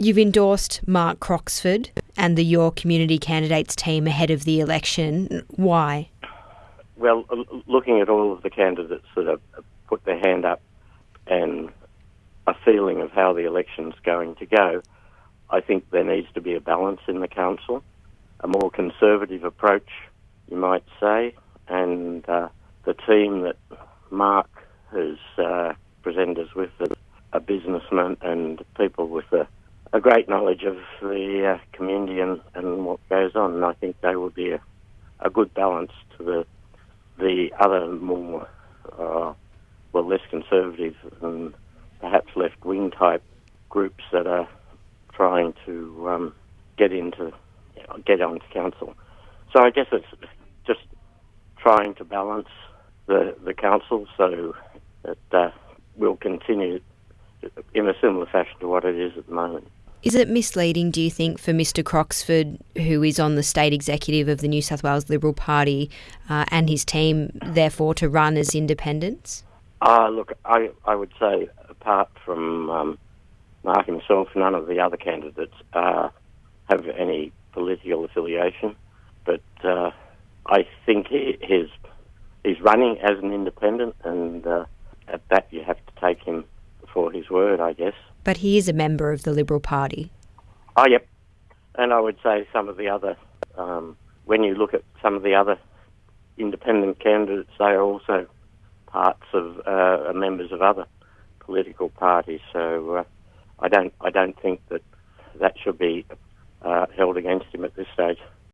You've endorsed Mark Croxford and the Your Community Candidates team ahead of the election. Why? Well, looking at all of the candidates that have put their hand up and a feeling of how the election's going to go, I think there needs to be a balance in the council, a more conservative approach, you might say, and uh, the team that Mark has uh, presented us with, a businessman and people with a, a great knowledge of the uh, community and, and what goes on, and I think they will be a, a good balance to the the other more uh, well less conservative and perhaps left wing type groups that are trying to um, get into get onto council. So I guess it's just trying to balance the the council so that uh, will continue in a similar fashion to what it is at the moment. Is it misleading, do you think, for Mr Croxford, who is on the state executive of the New South Wales Liberal Party, uh, and his team, therefore, to run as independents? Uh, look, I, I would say, apart from um, Mark himself, none of the other candidates uh, have any political affiliation. But uh, I think he, he's, he's running as an independent, and uh, at that you have to take him for his word, I guess. But he is a member of the Liberal Party. Oh, yep. And I would say some of the other, um, when you look at some of the other independent candidates, they are also parts of uh, members of other political parties. So uh, I don't I don't think that that should be uh, held against him at this stage.